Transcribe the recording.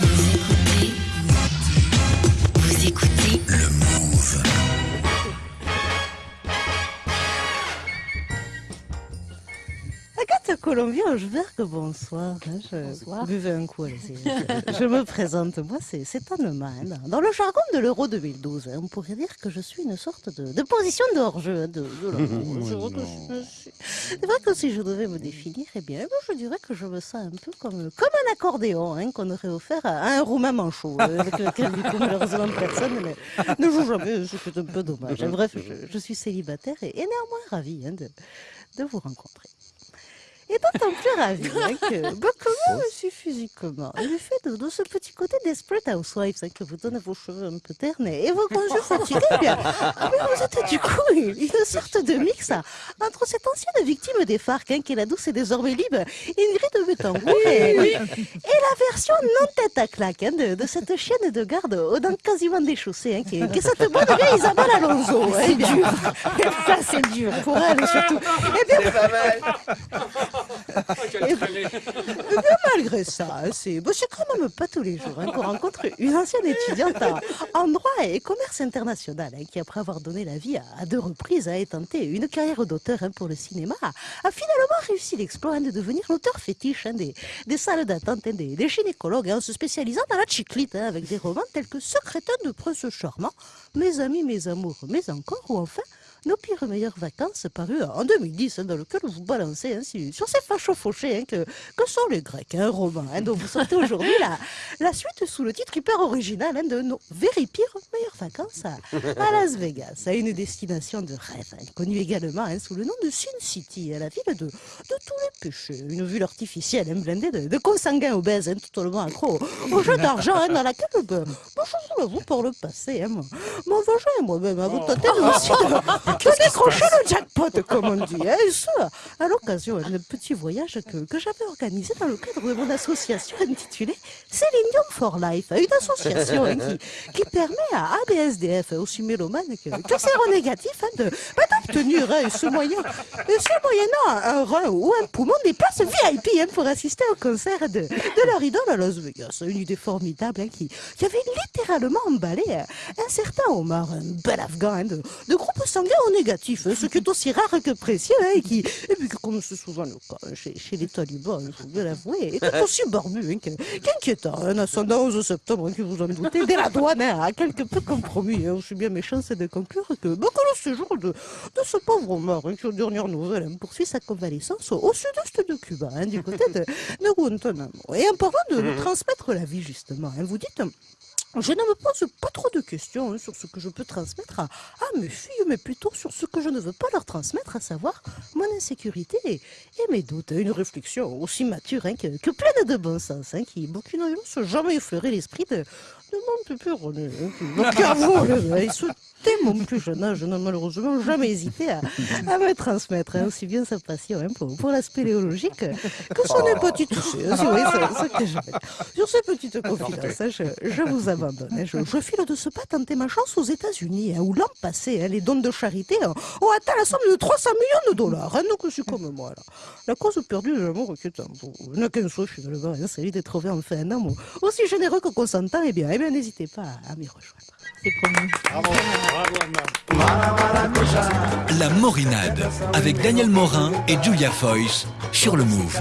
Vous Agathe Colombier-Angeberg, bonsoir. hein, Je buvais un coup, je, je me présente, moi c'est c'est Anne. Dans le jargon de l'Euro 2012, hein, on pourrait dire que je suis une sorte de, de position de hors-jeu. hein, de, de. C'est vrai que je C'est que si je devais me définir, eh bien, je dirais que je me sens un peu comme, comme un accordéon hein, qu'on aurait offert à, un roumain manchot, euh, avec lequel, du coup, malheureusement, personne ne, ne joue jamais, ce qui est un peu dommage. Bref, je, je suis célibataire et, et néanmoins ravie hein, de, de vous rencontrer. Et d'autant plus ravie hein, que, bah, comment je suis physiquement, du fait de, de ce petit côté Desperate Housewives hein, que vous donne vos cheveux un peu ternes et vos conjugés fatigués, eh bien, mais vous êtes du coup une, une sorte de mix hein, entre cette ancienne victime des FARC, hein, qui est la douce et désormais libre, Ingrid Betancourt, et, et la version non tête à claque hein, de, de cette chienne de garde aux dents quasiment déchaussées, hein, qui, est, qui est cette bonne vieille Isabelle Alonso. hein, C'est dur. Ça, c'est dur. Pour elle surtout. Eh bien, Eh bien, malgré ça, hein, c'est bon, quand même pas tous les jours hein, qu'on rencontre une ancienne étudiante en, droit et commerce international hein, qui, après avoir donné la vie à, deux reprises, a tenté une carrière d'auteur pour le cinéma, a, finalement réussi l'exploit de devenir l'auteur fétiche des, des salles d'attente, des, des gynécologues, en se spécialisant dans la chiclite, avec des romans tels que Secrétaire de prince charmant, Mes amis, mes amours, mais encore, ou enfin nos pires meilleures vacances paru en 2010, hein, dans lequel vous balancez hein, sur, ces fachos fauchés hein, que, que sont les Grecs, un roman hein, dont vous sortez aujourd'hui la, la suite sous le titre hyper original hein, de nos very pires meilleures vacances à, à Las Vegas, à une destination de rêve, hein, connue également hein, sous le nom de Sin City, hein, la ville de, de tous les péchés, une ville artificielle hein, blindée de, de consanguins obèses, hein, totalement accro au, jeu d'argent, hein, dans laquelle, moi, je vous l'avoue, par le passé, hein, mon, mon vagin moi-même avons tenté de aussi de, de décrocher le jackpot, comme on dit, hein, et ce, à l'occasion d'un petit voyage que, que j'avais organisé dans le cadre de mon association intitulée Selenium for Life, une association hein, qui, qui permet à ABSDF, aussi mélomanes que, que séronégatifs, hein, de, bah, d'obtenir hein, ce moyen, ce moyennant un rein ou un poumon des places VIP hein, pour assister au concert de, de leur idole à Las Vegas. Une idée formidable hein, qui, qui avait littéralement emballé euh, un certain Omar, un bel afghan hein, de, groupe sanguin au négatif, hein, ce qui est aussi rare que précieux, hein, et qui, et puis comme c'est souvent le cas hein, chez, chez les talibans, il faut bien l'avouer, était aussi barbu hein, qu'inquiétant. Un ascendant 11 septembre, hein, que vous en doutez, dès la douane hein, a quelque peu compromis. Hein, aussi bien méchant, c'est de conclure que, bah, que le séjour de ce pauvre hein, qui aux dernières nouvelles hein, poursuit sa convalescence au, sud-est de Cuba, hein, du côté de, de Guantanamo. Et en parlant de, de transmettre la vie, justement, hein, vous dites... Je ne me pose pas trop de questions hein, sur ce que je peux transmettre à, à mes filles, mais plutôt sur ce que je ne veux pas leur transmettre, à savoir mon insécurité et, et mes doutes. Une réflexion aussi mature hein, que, que pleine de bon sens, hein, qui, qui n'a jamais effleuré l'esprit de, de mon pépé René. Avoue, là, il se dès mon plus jeune âge, je n'ai malheureusement jamais hésité à, à me transmettre hein, aussi bien sa passion hein, pour, pour la spéléologie que, que son hépatite C. hein, ce. Sur ces petites confidences, je, je vous abandonne. Je, je file de ce pas tenter ma chance aux États-Unis, où l'an passé, les dons de charité ont atteint la somme de 300 millions de dollars. Donc, je suis comme moi. Là. La cause perdue de l'amour qui est un n'a qu'un souhait finalement, celui de trouver enfin un homme aussi généreux que consentant. Eh bien, eh bien n'hésitez pas à, à m'y rejoindre. C'est promis. La Morinade avec Daniel Morin et Julia Foyce sur le Move.